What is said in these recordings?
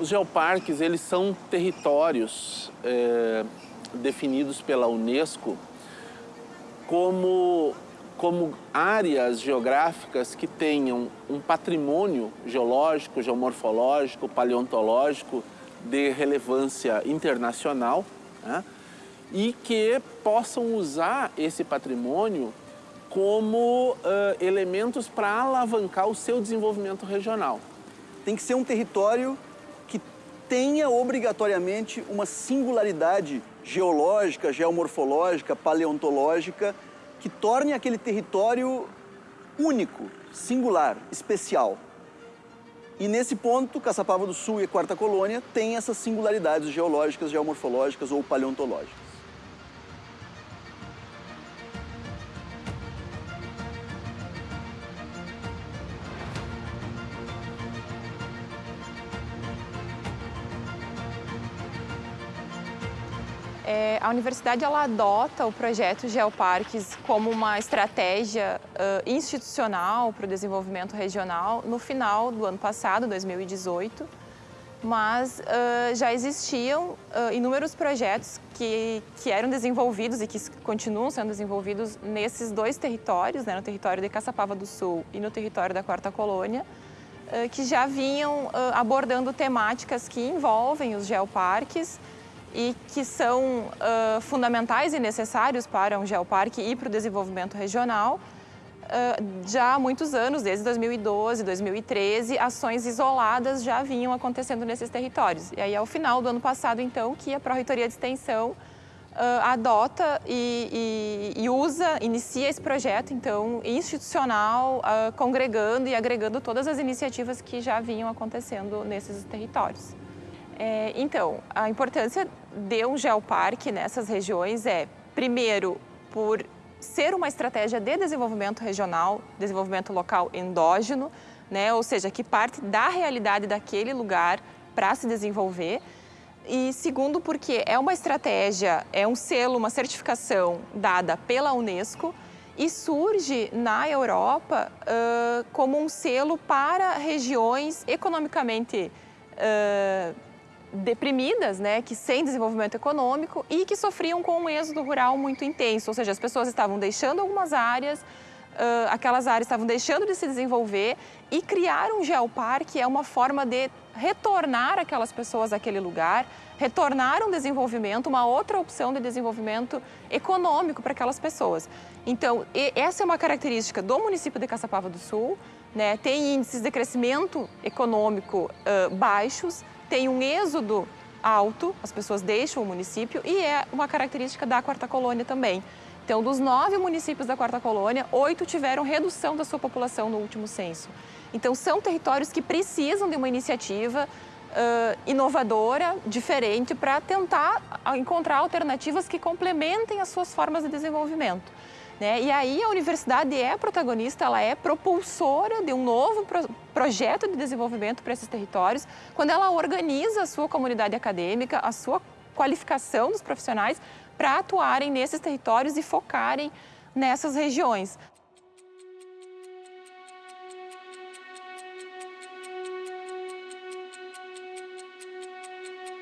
Os geoparques, eles são territórios é, definidos pela Unesco como, como áreas geográficas que tenham um patrimônio geológico, geomorfológico, paleontológico de relevância internacional né? e que possam usar esse patrimônio como uh, elementos para alavancar o seu desenvolvimento regional. Tem que ser um território tenha obrigatoriamente uma singularidade geológica, geomorfológica, paleontológica, que torne aquele território único, singular, especial. E nesse ponto, Caçapava do Sul e Quarta Colônia têm essas singularidades geológicas, geomorfológicas ou paleontológicas. É, a universidade ela adota o projeto Geoparques como uma estratégia uh, institucional para o desenvolvimento regional no final do ano passado, 2018, mas uh, já existiam uh, inúmeros projetos que, que eram desenvolvidos e que continuam sendo desenvolvidos nesses dois territórios, né, no território de Caçapava do Sul e no território da Quarta Colônia, que já vinham abordando temáticas que envolvem os geoparques, e que são uh, fundamentais e necessários para um geoparque e para o desenvolvimento regional. Uh, já há muitos anos, desde 2012, 2013, ações isoladas já vinham acontecendo nesses territórios. E aí, ao final do ano passado, então, que a Pró-Reitoria de Extensão uh, adota e, e, e, usa, inicia esse projeto, então, institucional, congregando e agregando todas as iniciativas que já vinham acontecendo nesses territórios. É, então, a importância de um geoparque nessas regiões é, primeiro, por ser uma estratégia de desenvolvimento regional, desenvolvimento local endógeno, né? ou seja, que parte da realidade daquele lugar para se desenvolver. E segundo, porque é uma estratégia, é um selo, uma certificação dada pela Unesco e surge na Europa uh, como um selo para regiões economicamente uh, deprimidas, né, que sem desenvolvimento econômico e que sofriam com um êxodo rural muito intenso, ou seja, as pessoas estavam deixando algumas áreas, uh, aquelas áreas estavam deixando de se desenvolver e criar um geoparque é uma forma de retornar aquelas pessoas àquele lugar, retornar um desenvolvimento, uma outra opção de desenvolvimento econômico para aquelas pessoas. Então, essa é uma característica do município de Caçapava do Sul, né, tem índices de crescimento econômico uh, baixos, tem um êxodo alto, as pessoas deixam o município e é uma característica da quarta colônia também. Então, dos nove municípios da quarta colônia, oito tiveram redução da sua população no último censo. Então, são territórios que precisam de uma iniciativa uh, inovadora, diferente, para tentar encontrar alternativas que complementem as suas formas de desenvolvimento. Né? E aí a universidade é protagonista, ela é propulsora de um novo pro projeto de desenvolvimento para esses territórios, quando ela organiza a sua comunidade acadêmica, a sua qualificação dos profissionais para atuarem nesses territórios e focarem nessas regiões.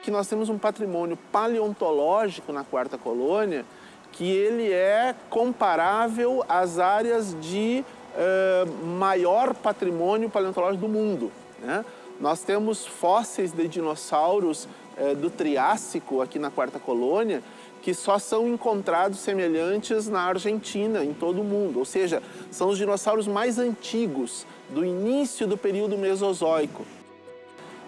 Que nós temos um patrimônio paleontológico na quarta colônia que ele é comparável às áreas de uh, maior patrimônio paleontológico do mundo. Né? Nós temos fósseis de dinossauros uh, do Triássico aqui na Quarta Colônia que só são encontrados semelhantes na Argentina, em todo o mundo. Ou seja, são os dinossauros mais antigos, do início do período Mesozoico.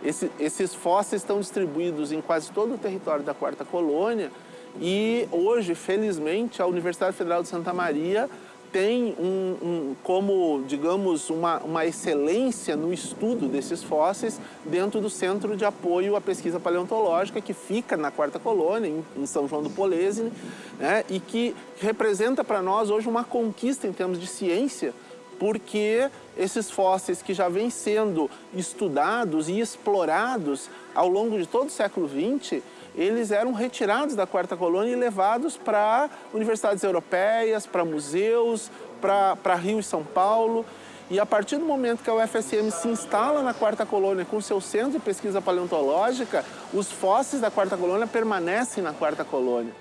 Esse, esses fósseis estão distribuídos em quase todo o território da Quarta Colônia e hoje, felizmente, a Universidade Federal de Santa Maria tem um, um, como, digamos, uma, uma excelência no estudo desses fósseis dentro do Centro de Apoio à Pesquisa Paleontológica, que fica na Quarta Colônia, em, em São João do Polesine, né, e que representa para nós hoje uma conquista em termos de ciência, porque esses fósseis que já vêm sendo estudados e explorados ao longo de todo o século XX, eles eram retirados da quarta colônia e levados para universidades europeias, para museus, para Rio e São Paulo. E a partir do momento que a UFSM se instala na quarta colônia com seu centro de pesquisa paleontológica, os fósseis da quarta colônia permanecem na quarta colônia.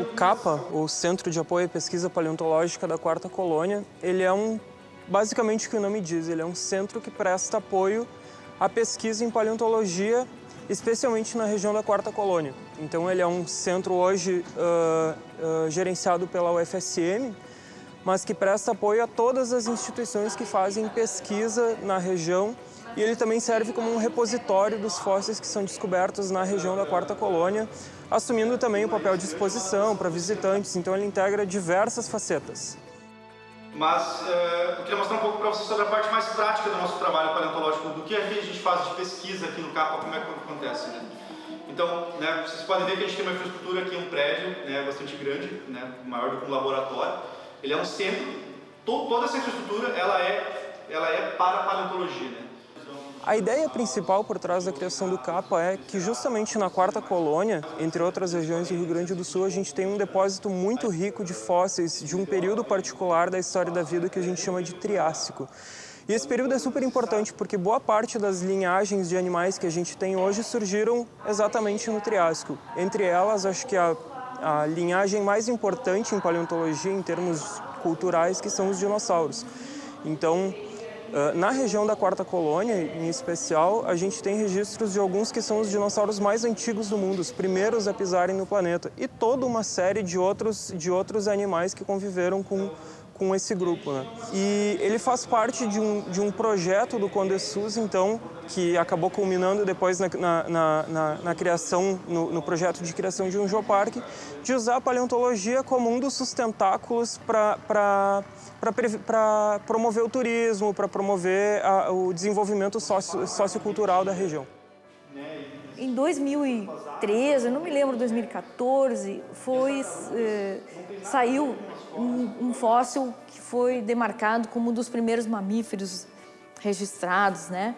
O CAPA, o Centro de Apoio à Pesquisa Paleontológica da Quarta Colônia, ele é um, basicamente o que o nome diz, ele é um centro que presta apoio à pesquisa em paleontologia, especialmente na região da Quarta Colônia. Então ele é um centro hoje uh, uh, gerenciado pela UFSM, mas que presta apoio a todas as instituições que fazem pesquisa na região e ele também serve como um repositório dos fósseis que são descobertos na região da Quarta Colônia, assumindo também o papel de exposição para visitantes, então ele integra diversas facetas. Mas uh, eu queria mostrar um pouco para vocês sobre a parte mais prática do nosso trabalho paleontológico, do que a gente faz de pesquisa aqui no CAPA, como é que acontece. Né? Então, né, vocês podem ver que a gente tem uma infraestrutura aqui, um prédio né, bastante grande, né, maior do que um laboratório. Ele é um centro, to toda essa infraestrutura ela é, ela é para paleontologia. Né? A ideia principal por trás da criação do CAPA é que justamente na quarta colônia, entre outras regiões do Rio Grande do Sul, a gente tem um depósito muito rico de fósseis de um período particular da história da vida que a gente chama de Triássico. E esse período é super importante porque boa parte das linhagens de animais que a gente tem hoje surgiram exatamente no Triássico. Entre elas, acho que a, a linhagem mais importante em paleontologia em termos culturais, que são os dinossauros. Então, na região da Quarta Colônia, em especial, a gente tem registros de alguns que são os dinossauros mais antigos do mundo, os primeiros a pisarem no planeta, e toda uma série de outros, de outros animais que conviveram com, com esse grupo. Né? E ele faz parte de um, de um projeto do Condesus, então, que acabou culminando depois na, na, na, na criação, no, no, projeto de criação de um geoparque, de usar a paleontologia como um dos sustentáculos para promover o turismo, para promover a, o desenvolvimento socio, sociocultural da região. Em 2013, eu não me lembro, 2014, foi, eh, saiu um, um fóssil que foi demarcado como um dos primeiros mamíferos registrados, né?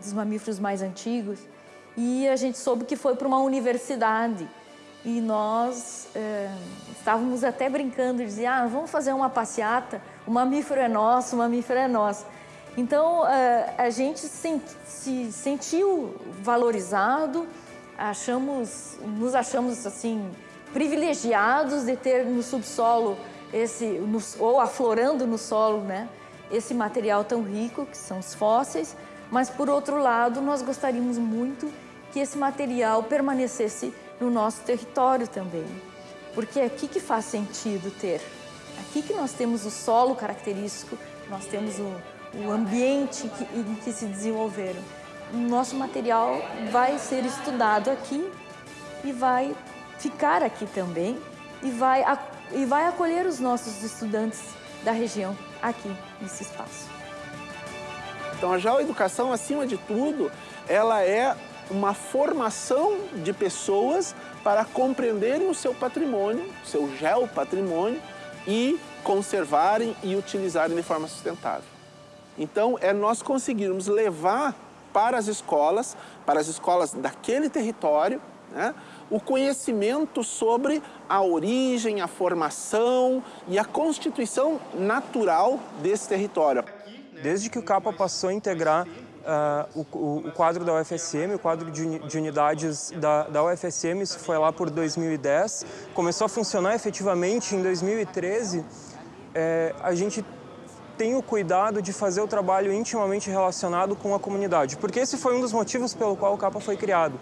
dos mamíferos mais antigos. E a gente soube que foi para uma universidade e nós é, estávamos até brincando, dizia, ah, vamos fazer uma passeata, o mamífero é nosso, o mamífero é nosso. Então, é, a gente se, se sentiu valorizado, achamos, nos achamos assim privilegiados de ter no subsolo esse, no, ou aflorando no solo, né, esse material tão rico que são os fósseis, mas por outro lado, nós gostaríamos muito que esse material permanecesse no nosso território também. Porque é aqui que faz sentido ter. Aqui que nós temos o solo característico, nós temos o, o ambiente que, em que se desenvolveram. O nosso material vai ser estudado aqui e vai ficar aqui também e vai, e vai acolher os nossos estudantes da região aqui nesse espaço. Então a geoeducação, acima de tudo, ela é uma formação de pessoas para compreenderem o seu patrimônio, seu geopatrimônio e conservarem e utilizarem de forma sustentável. Então, é nós conseguirmos levar para as escolas, para as escolas daquele território, né, o conhecimento sobre a origem, a formação e a constituição natural desse território. Desde que o CAPA passou a integrar Uh, o, o, quadro da UFSM, o quadro de, de unidades da, da, UFSM, isso foi lá por 2010. Começou a funcionar efetivamente em 2013. É, a gente tem o cuidado de fazer o trabalho intimamente relacionado com a comunidade, porque esse foi um dos motivos pelo qual o CAPA foi criado.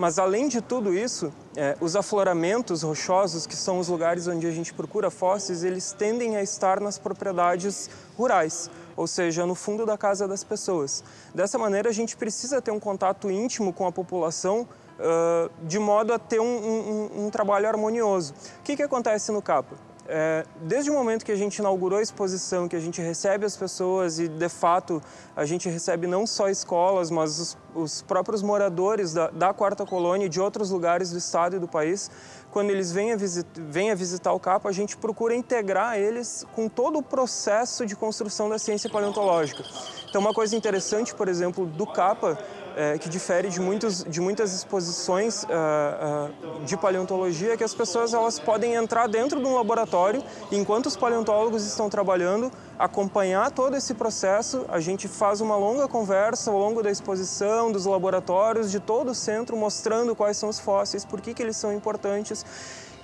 Mas além de tudo isso, é, os afloramentos rochosos, que são os lugares onde a gente procura fósseis, eles tendem a estar nas propriedades rurais ou seja, no fundo da casa das pessoas. Dessa maneira, a gente precisa ter um contato íntimo com a população uh, de modo a ter um, um, um trabalho harmonioso. O que, que acontece no CAPA? É, desde o momento que a gente inaugurou a exposição, que a gente recebe as pessoas e, de fato, a gente recebe não só escolas, mas os, os próprios moradores da, da Quarta Colônia e de outros lugares do estado e do país, quando eles vêm a, visit, vêm a visitar o CAPA, a gente procura integrar eles com todo o processo de construção da ciência paleontológica. Então, uma coisa interessante, por exemplo, do CAPA é, que difere de, muitos, de muitas exposições uh, uh, de paleontologia que as pessoas elas podem entrar dentro de um laboratório enquanto os paleontólogos estão trabalhando, acompanhar todo esse processo. A gente faz uma longa conversa ao longo da exposição, dos laboratórios, de todo o centro, mostrando quais são os fósseis, por que, que eles são importantes.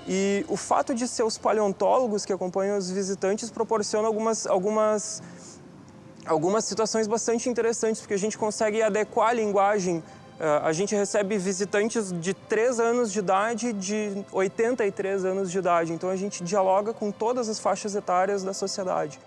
E o fato de ser os paleontólogos que acompanham os visitantes proporciona algumas, algumas algumas situações bastante interessantes, porque a gente consegue adequar a linguagem. Eh, a gente recebe visitantes de 3 anos de idade de 83 anos de idade, então a gente dialoga com todas as faixas etárias da sociedade.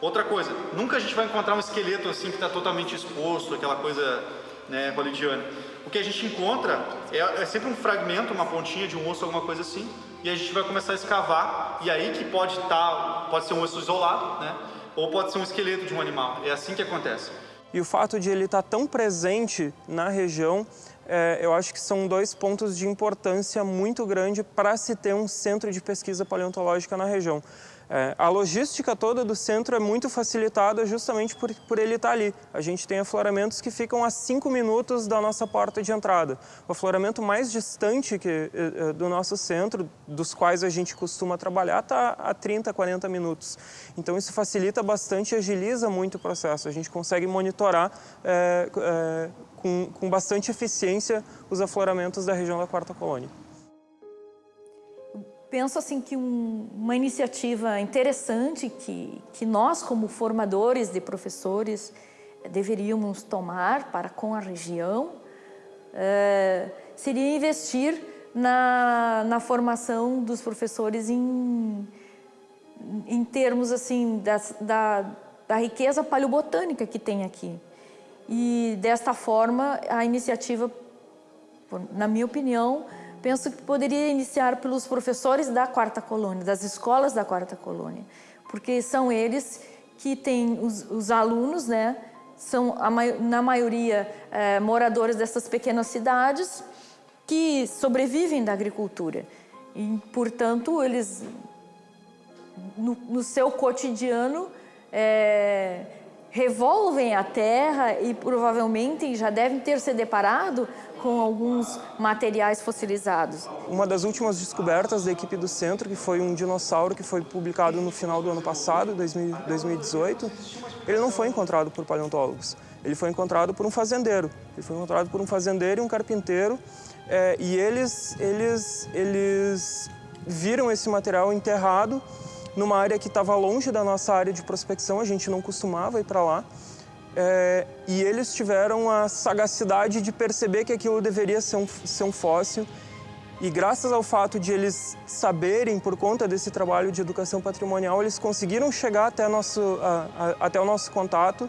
Outra coisa, nunca a gente vai encontrar um esqueleto assim que está totalmente exposto, aquela coisa né, hollywoodiana. O que a gente encontra é, é, sempre um fragmento, uma pontinha de um osso, alguma coisa assim, e a gente vai começar a escavar, e aí que pode estar, tá, pode ser um osso isolado, né? Ou pode ser um esqueleto de um animal. É assim que acontece. E o fato de ele estar tão presente na região, é, eu acho que são dois pontos de importância muito grande para se ter um centro de pesquisa paleontológica na região. É, a logística toda do centro é muito facilitada justamente por, por ele estar ali. A gente tem afloramentos que ficam a 5 minutos da nossa porta de entrada. O afloramento mais distante que, eh, eh, do nosso centro, dos quais a gente costuma trabalhar, está a 30, 40 minutos. Então isso facilita bastante e agiliza muito o processo. A gente consegue monitorar é, é, com, com bastante eficiência os afloramentos da região da Quarta Colônia penso assim que um, uma iniciativa interessante que, que nós, como formadores de professores, deveríamos tomar para com a região é, seria investir na, na formação dos professores em, em termos assim das, da, da riqueza paleobotânica que tem aqui. E desta forma a iniciativa, na minha opinião, penso que poderia iniciar pelos professores da quarta colônia, das escolas da quarta colônia, porque são eles que têm os, os alunos, né, são a, na maioria é, moradores dessas pequenas cidades que sobrevivem da agricultura. E, portanto, eles no, no seu cotidiano é, revolvem a terra e provavelmente já devem ter se deparado com alguns materiais fossilizados. Uma das últimas descobertas da equipe do centro, que foi um dinossauro que foi publicado no final do ano passado, 2018, ele não foi encontrado por paleontólogos. Ele foi encontrado por um fazendeiro. Ele foi encontrado por um fazendeiro e um carpinteiro. É, e eles, eles, eles viram esse material enterrado numa área que estava longe da nossa área de prospecção, a gente não costumava ir para lá. É, e eles tiveram a sagacidade de perceber que aquilo deveria ser um, ser um fóssil. E graças ao fato de eles saberem, por conta desse trabalho de educação patrimonial, eles conseguiram chegar até, nosso, a, a, até o nosso contato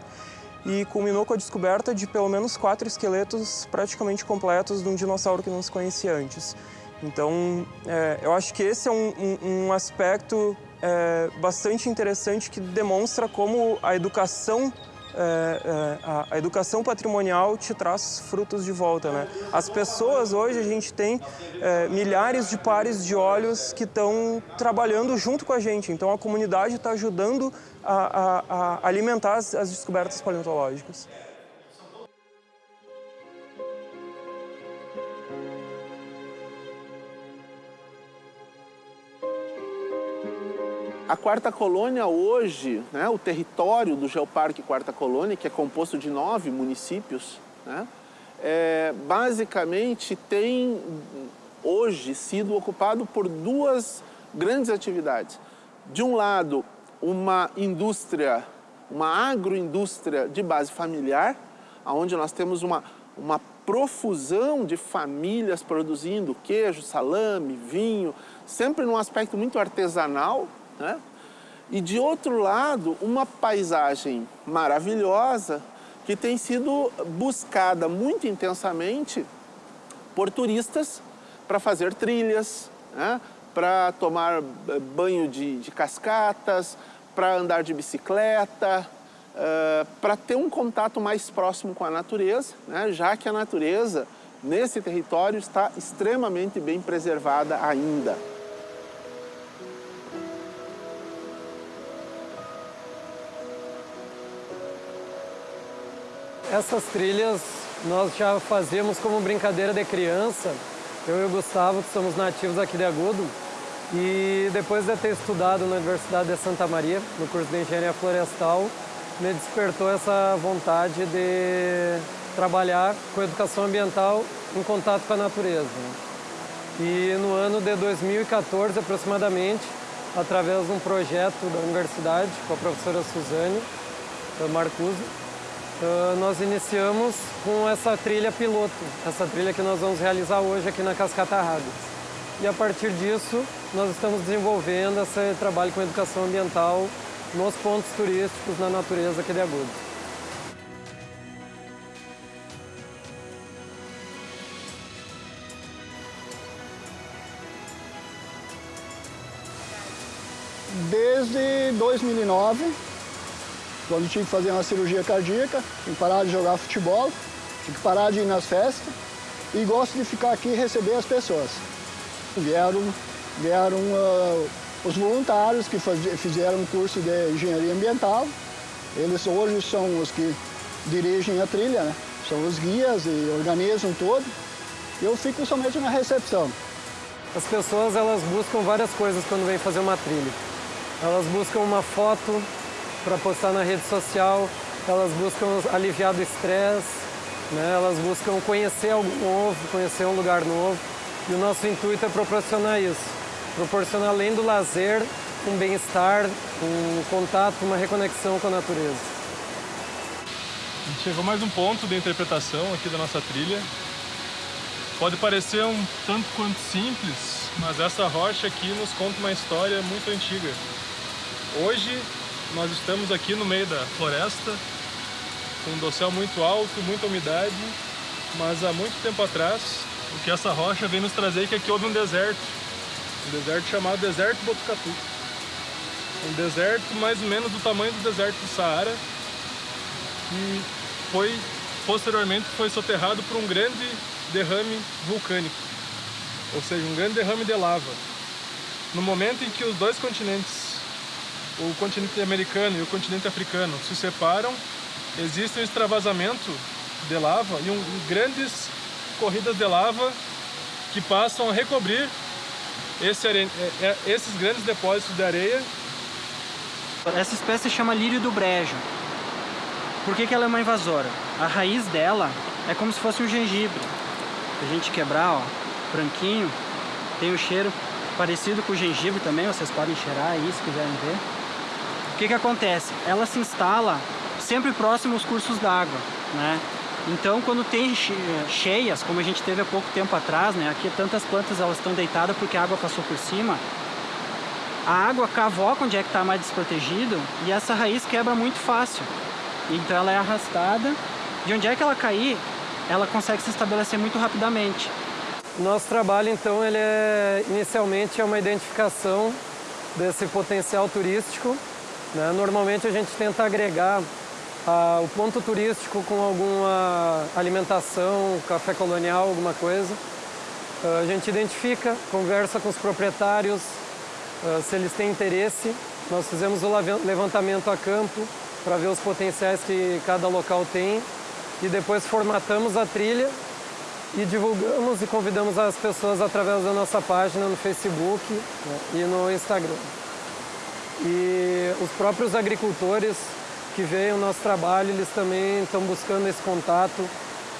e culminou com a descoberta de pelo menos quatro esqueletos praticamente completos de um dinossauro que não se conhecia antes. Então, é, eu acho que esse é um, um, um aspecto é, bastante interessante que demonstra como a educação é, é, a, a, educação patrimonial te traz frutos de volta. Né? As pessoas hoje, a gente tem é, milhares de pares de olhos que estão trabalhando junto com a gente. Então a comunidade está ajudando a, a, a alimentar as, as descobertas paleontológicas. A Quarta Colônia hoje, né, o território do Geoparque Quarta Colônia, que é composto de nove municípios, né, é, basicamente tem hoje sido ocupado por duas grandes atividades. De um lado, uma indústria, uma agroindústria de base familiar, onde nós temos uma, uma profusão de famílias produzindo queijo, salame, vinho, sempre num aspecto muito artesanal, né? E de outro lado, uma paisagem maravilhosa que tem sido buscada muito intensamente por turistas para fazer trilhas, né? para tomar eh, banho de, de cascatas, para andar de bicicleta, uh, para ter um contato mais próximo com a natureza, né? já que a natureza nesse território está extremamente bem preservada ainda. Essas trilhas nós já fazíamos como brincadeira de criança, eu e o Gustavo, que somos nativos aqui de Agudo, e depois de ter estudado na Universidade de Santa Maria, no curso de Engenharia Florestal, me despertou essa vontade de trabalhar com educação ambiental em contato com a natureza. E no ano de 2014, aproximadamente, através de um projeto da universidade com a professora Suzane Marcuso, eh, nós iniciamos com essa trilha piloto, essa trilha que nós vamos realizar hoje aqui na Cascata Rádios. E a partir disso, nós estamos desenvolvendo esse trabalho com educação ambiental nos pontos turísticos na natureza aqui de Agudos. Desde 2009, quando tive que fazer uma cirurgia cardíaca, tive que parar de jogar futebol, tive que parar de ir nas festas e gosto de ficar aqui e receber as pessoas. Vieram, vieram uh, os voluntários que faz, fizeram um curso de engenharia ambiental. Eles hoje são os que dirigem a trilha, né? são os guias e organizam todo. Eu fico somente na recepção. As pessoas elas buscam várias coisas quando vêm fazer uma trilha. Elas buscam uma foto para postar na rede social, elas buscam aliviar do estresse, né? elas buscam conhecer algo novo, conhecer um lugar novo. E o nosso intuito é proporcionar isso. Proporcionar, além do lazer, um bem-estar, um contato, uma reconexão com a natureza. A gente chegou mais um ponto de interpretação aqui da nossa trilha. Pode parecer um tanto quanto simples, mas essa rocha aqui nos conta uma história muito antiga. Hoje nós estamos aqui no meio da floresta, com um dossel muito alto, muita umidade, mas há muito tempo atrás o que essa rocha vem nos trazer é que aqui houve um deserto, um deserto chamado Deserto Botucatu. Um deserto mais ou menos do tamanho do deserto do Saara, que foi, posteriormente foi soterrado por um grande derrame vulcânico, ou seja, um grande derrame de lava. No momento em que os dois continentes, o continente americano e o continente africano, se separam, existe um extravasamento de lava e um, grandes corridas de lava que passam a recobrir esse are... É, é, esses grandes depósitos de areia. Essa espécie chama lírio do brejo. Por que, que ela é uma invasora? A raiz dela é como se fosse um gengibre. Se a gente quebrar, ó, branquinho, tem o um cheiro parecido com o gengibre também, vocês podem cheirar aí se quiserem ver. O que, que acontece? Ela se instala sempre próximo aos cursos d'água, né? Então, quando tem cheias, como a gente teve há pouco tempo atrás, né? Aqui tantas plantas elas estão deitadas porque a água passou por cima. A água cavoca onde é que está mais desprotegido e essa raiz quebra muito fácil. Então ela é arrastada. De onde é que ela cair, ela consegue se estabelecer muito rapidamente. Nosso trabalho, então, ele é inicialmente é uma identificação desse potencial turístico. Né? Normalmente a gente tenta agregar ah, o ponto turístico com alguma alimentação, café colonial, alguma coisa. Ah, a gente identifica, conversa com os proprietários, ah, se eles têm interesse. Nós fizemos o levantamento a campo para ver os potenciais que cada local tem e depois formatamos a trilha e divulgamos e convidamos as pessoas através da nossa página no Facebook né, e no Instagram. E os próprios agricultores que veem o nosso trabalho, eles também estão buscando esse contato,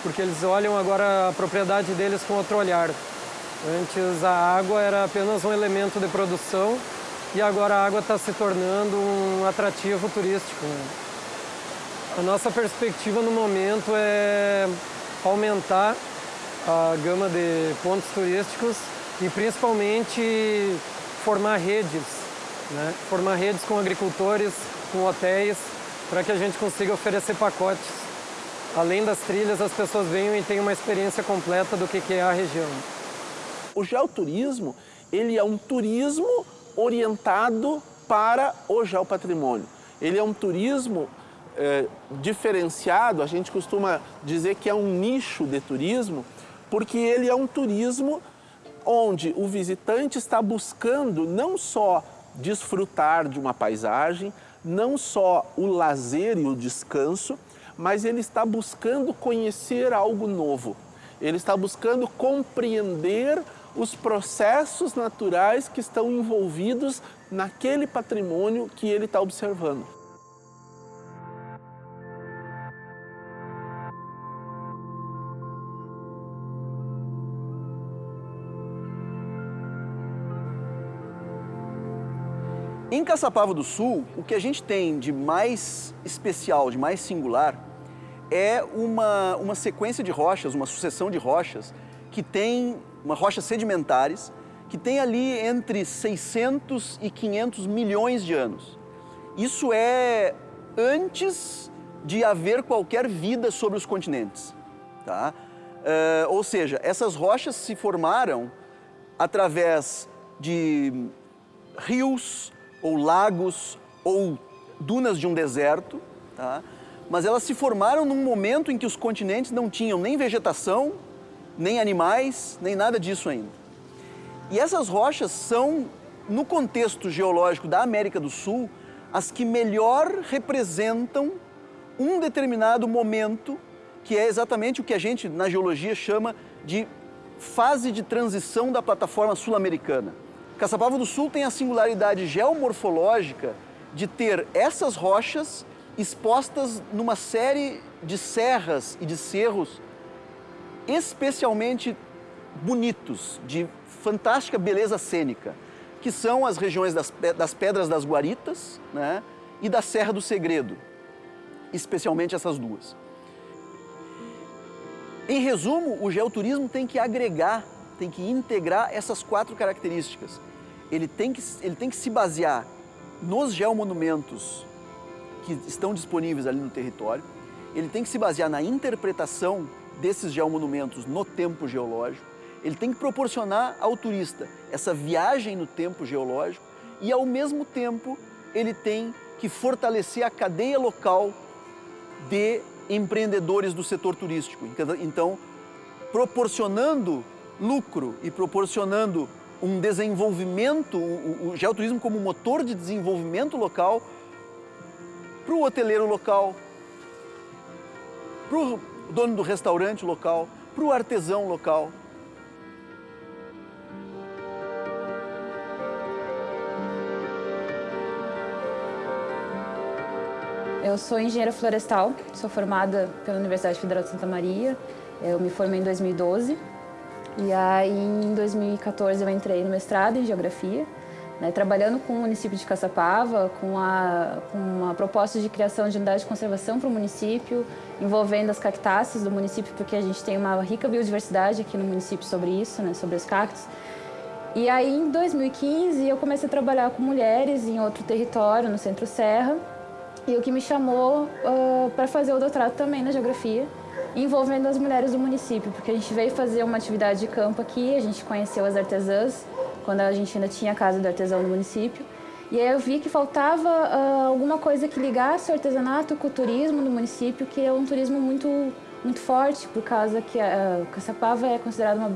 porque eles olham agora a propriedade deles com outro olhar. Antes a água era apenas um elemento de produção e agora a água está se tornando um atrativo turístico. A nossa perspectiva no momento é aumentar a gama de pontos turísticos e principalmente formar redes, né? formar redes com agricultores, com hotéis, para que a gente consiga oferecer pacotes. Além das trilhas, as pessoas venham e tenham uma experiência completa do que é a região. O geoturismo, ele é um turismo orientado para o geopatrimônio. Ele é um turismo é, diferenciado, a gente costuma dizer que é um nicho de turismo, porque ele é um turismo onde o visitante está buscando não só desfrutar de uma paisagem, não só o lazer e o descanso, mas ele está buscando conhecer algo novo. Ele está buscando compreender os processos naturais que estão envolvidos naquele patrimônio que ele está observando. Caçapava do Sul, o que a gente tem de mais especial, de mais singular, é uma, uma sequência de rochas, uma sucessão de rochas, que tem, uma rochas sedimentares, que tem ali entre 600 e 500 milhões de anos. Isso é antes de haver qualquer vida sobre os continentes. Tá? Uh, ou seja, essas rochas se formaram através de rios, ou lagos, ou dunas de um deserto, tá? mas elas se formaram num momento em que os continentes não tinham nem vegetação, nem animais, nem nada disso ainda. E essas rochas são, no contexto geológico da América do Sul, as que melhor representam um determinado momento, que é exatamente o que a gente na geologia chama de fase de transição da plataforma sul-americana. Caçapava do Sul tem a singularidade geomorfológica de ter essas rochas expostas numa série de serras e de cerros especialmente bonitos, de fantástica beleza cênica, que são as regiões das, das Pedras das Guaritas né, e da Serra do Segredo, especialmente essas duas. Em resumo, o geoturismo tem que agregar tem que integrar essas quatro características. Ele tem que, ele tem que se basear nos geomonumentos que estão disponíveis ali no território, ele tem que se basear na interpretação desses geomonumentos no tempo geológico, ele tem que proporcionar ao turista essa viagem no tempo geológico e, ao mesmo tempo, ele tem que fortalecer a cadeia local de empreendedores do setor turístico. Então, proporcionando lucro e proporcionando um desenvolvimento, o, o geoturismo como motor de desenvolvimento local para o hoteleiro local, para o dono do restaurante local, para o artesão local. Eu sou engenheira florestal, sou formada pela Universidade Federal de Santa Maria. Eu me formei em 2012 e aí, em 2014, eu entrei no mestrado em Geografia, né, trabalhando com o município de Caçapava, com, a, com uma proposta de criação de unidade de conservação para o município, envolvendo as cactáceas do município, porque a gente tem uma rica biodiversidade aqui no município sobre isso, né, sobre os cactos. E aí, em 2015, eu comecei a trabalhar com mulheres em outro território, no Centro Serra, e o que me chamou uh, para fazer o doutorado também na Geografia, envolvendo as mulheres do município, porque a gente veio fazer uma atividade de campo aqui, a gente conheceu as artesãs, quando a gente ainda tinha a casa do artesão no município, e aí eu vi que faltava uh, alguma coisa que ligasse o artesanato com o turismo no município, que é um turismo muito, muito forte, por causa que uh, Caçapava é considerada uma...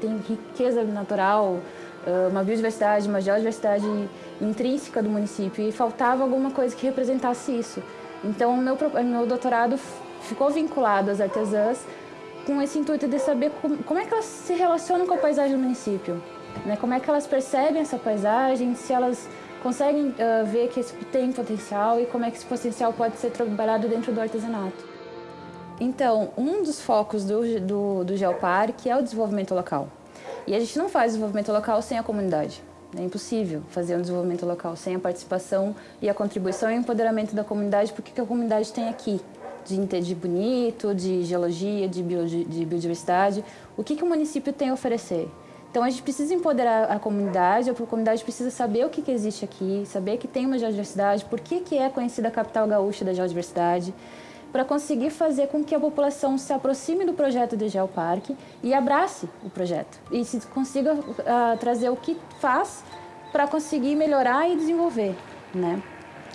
tem riqueza natural, uh, uma biodiversidade, uma geodiversidade intrínseca do município, e faltava alguma coisa que representasse isso. Então, meu, meu doutorado ficou vinculado às artesãs com esse intuito de saber como, é que elas se relacionam com a paisagem do município, né? como é que elas percebem essa paisagem, se elas conseguem uh, ver que isso tem potencial e como é que esse potencial pode ser trabalhado dentro do artesanato. Então, um dos focos do, do, do Geoparque é o desenvolvimento local. E a gente não faz desenvolvimento local sem a comunidade. É impossível fazer um desenvolvimento local sem a participação e a contribuição e o empoderamento da comunidade, porque que a comunidade tem aqui de, bonito, de geologia, de, bio, de biodiversidade. O que, que o município tem a oferecer? Então a gente precisa empoderar a comunidade, a comunidade precisa saber o que, que existe aqui, saber que tem uma geodiversidade, por que, que é conhecida a capital gaúcha da geodiversidade, para conseguir fazer com que a população se aproxime do projeto de Geoparque e abrace o projeto. E se consiga uh, trazer o que faz para conseguir melhorar e desenvolver. Né?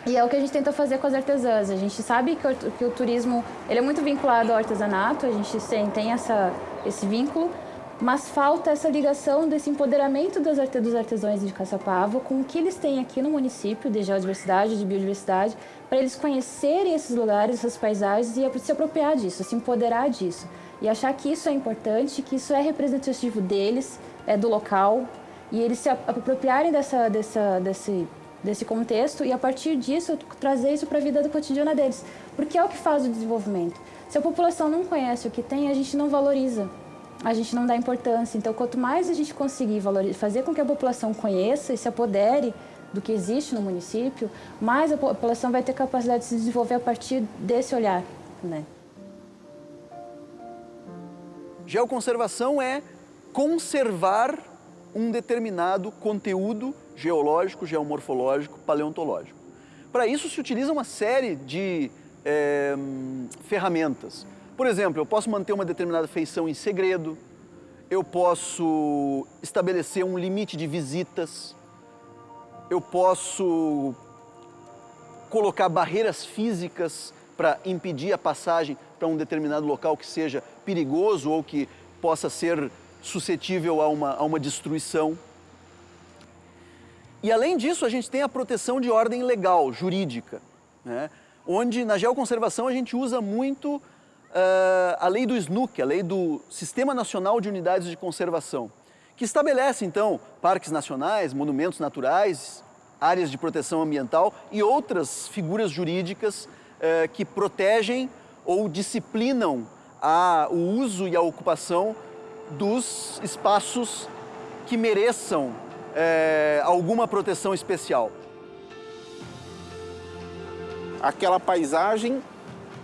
E é o que a gente tenta fazer com as artesãs. A gente sabe que o, que o turismo ele é muito vinculado ao artesanato, a gente tem essa, esse vínculo, mas falta essa ligação desse empoderamento dos artesãos de Caçapava com o que eles têm aqui no município de geodiversidade, de biodiversidade, para eles conhecerem esses lugares, essas paisagens e se apropriar disso, se empoderar disso. E achar que isso é importante, que isso é representativo deles, é do local, e eles se apropriarem dessa, dessa, desse, desse contexto e a partir disso trazer isso para a vida cotidiana deles. Porque é o que faz o desenvolvimento. Se a população não conhece o que tem, a gente não valoriza a gente não dá importância. Então, quanto mais a gente conseguir fazer com que a população conheça e se apodere do que existe no município, mais a população vai ter capacidade de se desenvolver a partir desse olhar. Né? Geoconservação é conservar um determinado conteúdo geológico, geomorfológico, paleontológico. Para isso se utiliza uma série de é, ferramentas. Por exemplo, eu posso manter uma determinada feição em segredo, eu posso estabelecer um limite de visitas, eu posso colocar barreiras físicas para impedir a passagem para um determinado local que seja perigoso ou que possa ser suscetível a uma, a uma destruição. E além disso, a gente tem a proteção de ordem legal, jurídica, né? onde na geoconservação a gente usa muito uh, a lei do SNUC, a lei do Sistema Nacional de Unidades de Conservação, que estabelece, então, parques nacionais, monumentos naturais, áreas de proteção ambiental e outras figuras jurídicas uh, que protegem ou disciplinam a, o uso e a ocupação dos espaços que mereçam uh, alguma proteção especial. Aquela paisagem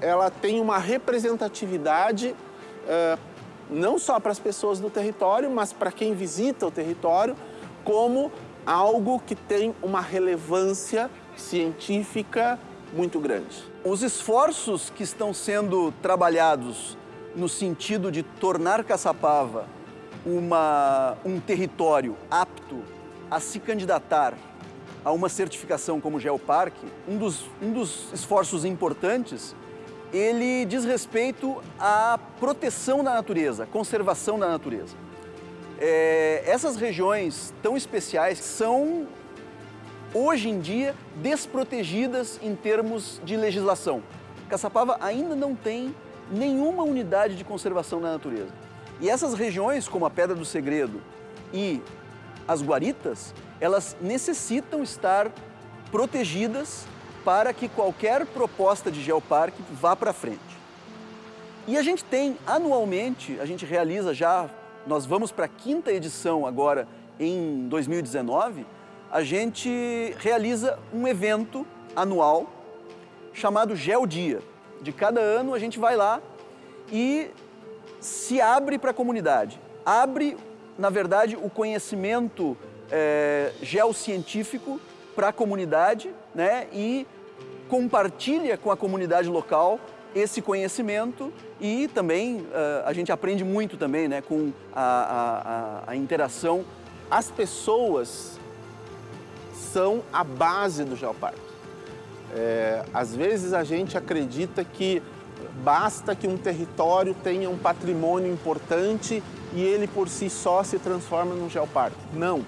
ela tem uma representatividade uh, não só para as pessoas do território, mas para quem visita o território, como algo que tem uma relevância científica muito grande. Os esforços que estão sendo trabalhados no sentido de tornar Caçapava uma, um território apto a se candidatar a uma certificação como Geoparque, um dos, um dos esforços importantes ele diz respeito à proteção da natureza, conservação da natureza. É, essas regiões tão especiais são, hoje em dia, desprotegidas em termos de legislação. Caçapava ainda não tem nenhuma unidade de conservação da natureza. E essas regiões, como a Pedra do Segredo e as guaritas, elas necessitam estar protegidas para que qualquer proposta de geoparque vá para frente. E a gente tem anualmente, a gente realiza já, nós vamos para a quinta edição agora em 2019, a gente realiza um evento anual chamado Geodia. De cada ano a gente vai lá e se abre para a comunidade. Abre, na verdade, o conhecimento é, geocientífico para a comunidade né, e compartilha com a comunidade local esse conhecimento e também uh, a gente aprende muito também né, com a, a, a interação. As pessoas são a base do geoparque. É, às vezes a gente acredita que basta que um território tenha um patrimônio importante e ele por si só se transforma num geoparque. Não.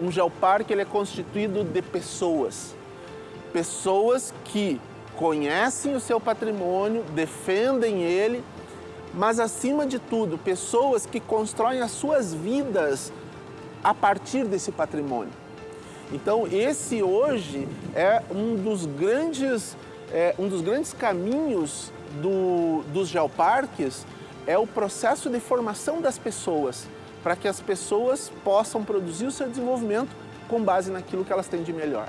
Um geoparque ele é constituído de pessoas. Pessoas que conhecem o seu patrimônio, defendem ele, mas acima de tudo, pessoas que constroem as suas vidas a partir desse patrimônio. Então, esse hoje é um dos grandes, é, um dos grandes caminhos do, dos geoparques, é o processo de formação das pessoas para que as pessoas possam produzir o seu desenvolvimento com base naquilo que elas têm de melhor.